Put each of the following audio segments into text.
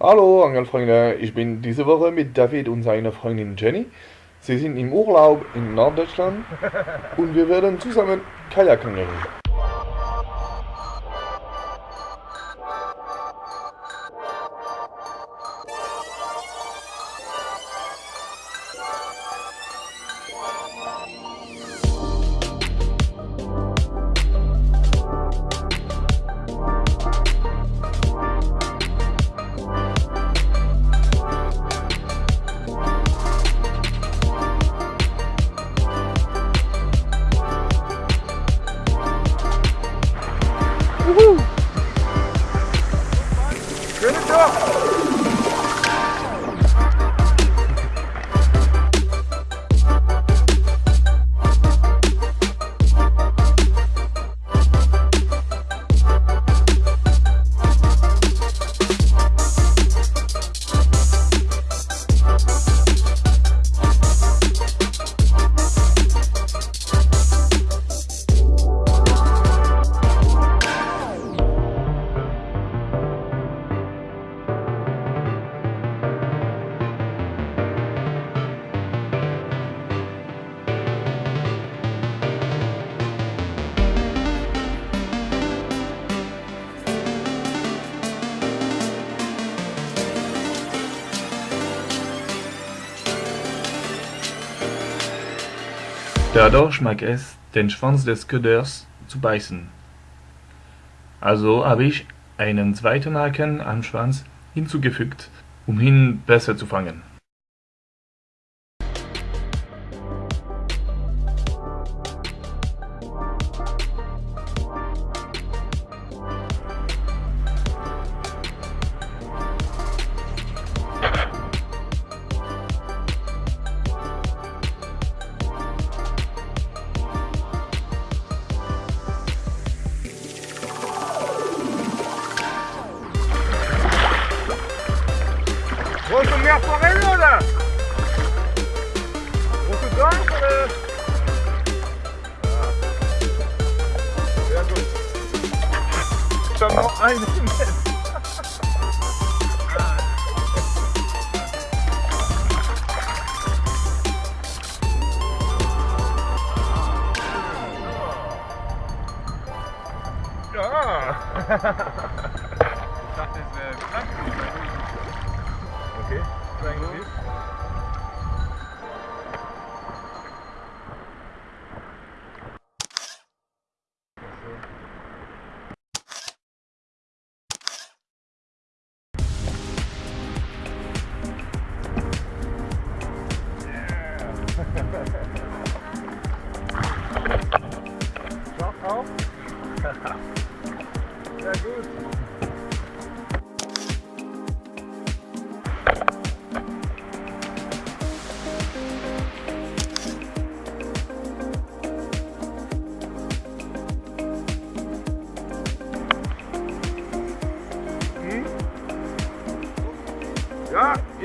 Hallo Angelfreunde, ich bin diese Woche mit David und seiner Freundin Jenny. Sie sind im Urlaub in Norddeutschland und wir werden zusammen Kajak Woohoo! Good job! Der Dorsch mag es, den Schwanz des Köders zu beißen. Also habe ich einen zweiten Haken am Schwanz hinzugefügt, um ihn besser zu fangen. Vou comer a forelhuda. Vou cuidar, cara. Seulement un millimètre. Ah! that is uh, Okay, trying mm -hmm. this.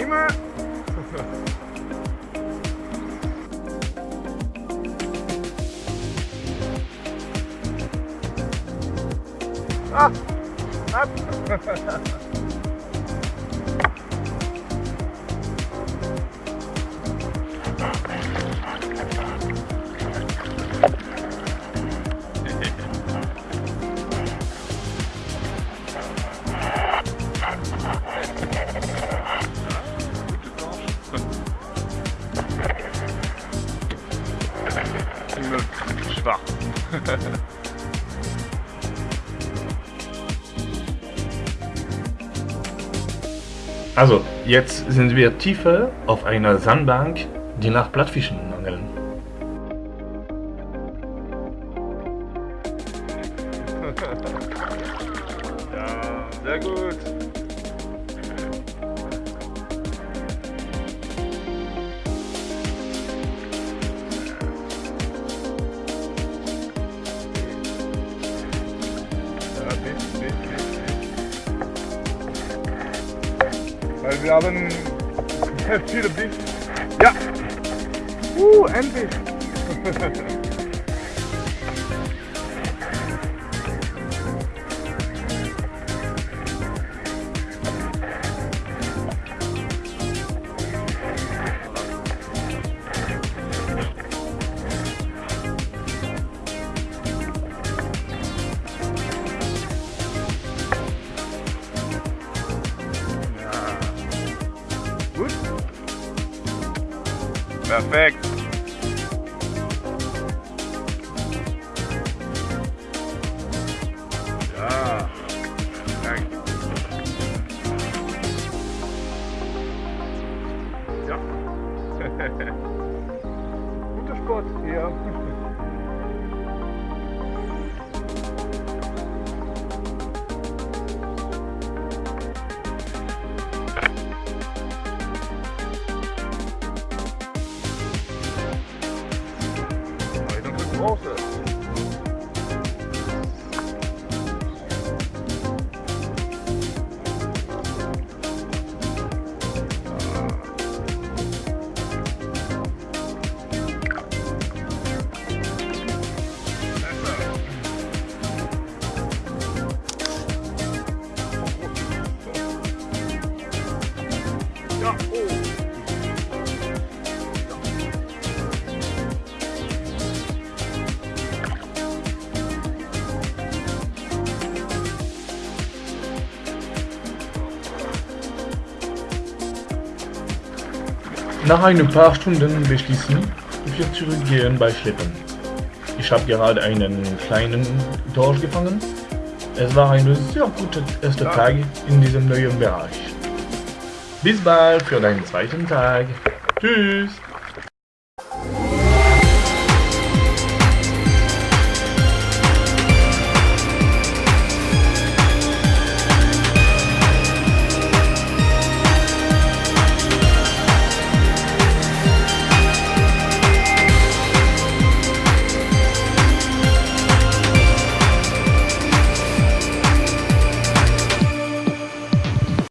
cima! ah! Up! Also, jetzt sind wir tiefer auf einer Sandbank, die nach Plattfischen angeln. Weil wir haben viele Biss. Ja. Uh, endlich. Perfekt. Nach ein paar Stunden beschließen wir zurückgehen bei Schleppen. Ich habe gerade einen kleinen Dorsch gefangen. Es war ein sehr guter erster Tag in diesem neuen Bereich. Bis bald für deinen zweiten Tag. Tschüss.